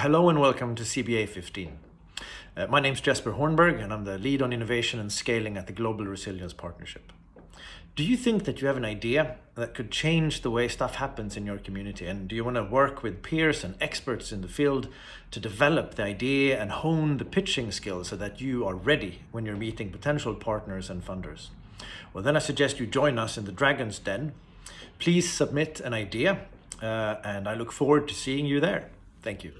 Hello and welcome to CBA 15. Uh, my is Jesper Hornberg and I'm the lead on innovation and scaling at the Global Resilience Partnership. Do you think that you have an idea that could change the way stuff happens in your community? And do you want to work with peers and experts in the field to develop the idea and hone the pitching skills so that you are ready when you're meeting potential partners and funders? Well, then I suggest you join us in the Dragon's Den. Please submit an idea uh, and I look forward to seeing you there. Thank you.